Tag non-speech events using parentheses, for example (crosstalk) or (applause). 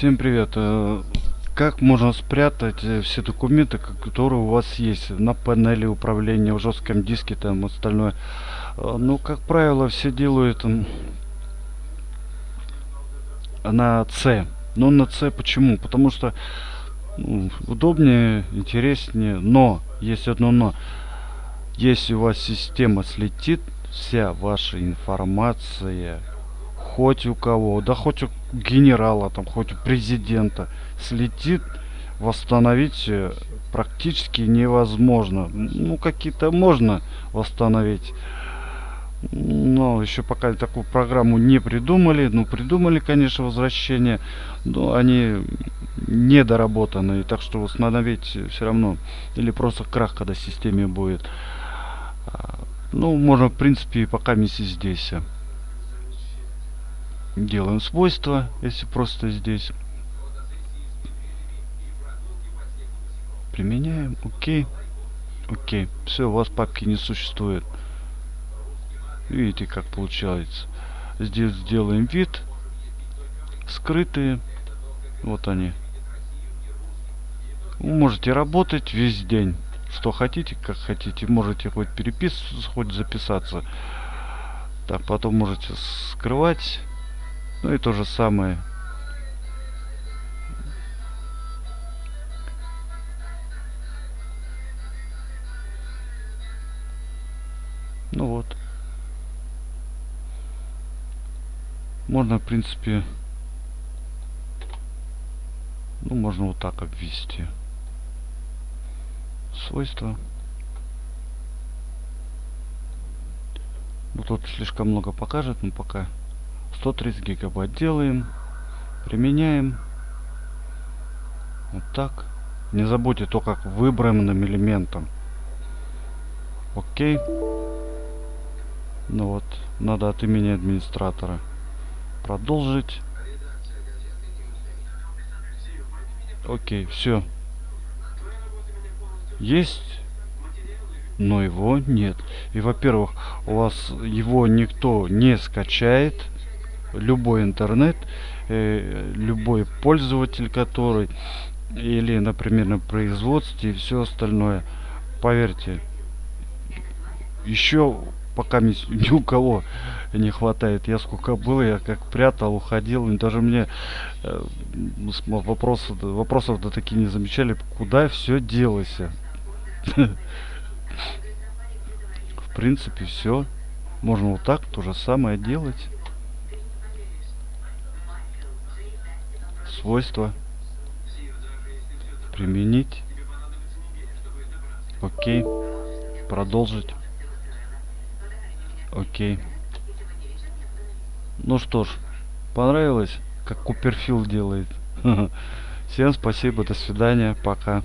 Всем привет. Э, Как можно спрятать э, все документы, ко- которые у вас есть на панели управления, в жестком диске там остальное? Э, Ну, как правило, все делают на C. Но на C почему? Потому что ну, удобнее, интереснее. Но, есть одно но. Если у вас система слетит, вся ваша информация хоть у кого, да хоть у генерала, там, хоть у президента слетит, восстановить э, практически невозможно. Ну, какие-то можно восстановить. Но еще пока такую программу не придумали. Ну, придумали, конечно, возвращение. Но они недоработанные. Так что восстановить все равно. Или просто крах, когда в системе будет. А, Ну, можно, в принципе, пока вместе здесь. Делаем свойства, если просто здесь. Применяем. Окей. Окей. Все, у вас папки не существует. Видите, как получается. Здесь сделаем вид. Скрытые. Вот они. Вы можете работать весь день. Что хотите, как хотите. Можете хоть переписываться, хоть записаться. Так, потом можете скрывать. Ну и то же самое. Ну вот. Можно, в принципе, ну, можно вот так обвести. Свойства. Ну, тут слишком много покажет, но пока 130 гигабайт делаем. Применяем. Вот так. Не забудьте то, как выбранным элементом. Окей. Ну вот, надо от имени администратора. Продолжить. Окей, все. Есть, но его нет. И, во-первых, у вас его никто не скачает. Любой интернет, э, любой пользователь, который или, например, на производстве и все остальное. Поверьте, еще пока ни, у кого не хватает. Я сколько было, я как прятал, уходил. Даже мне э, вопросов, вопросов до такие не замечали, куда все делось. (laughs) В принципе, все. Можно вот так то же самое делать. Свойства. Применить. Окей. Продолжить. Окей. Ну что ж, понравилось, как Куперфилд делает. (laughs) Всем спасибо, до свидания, пока.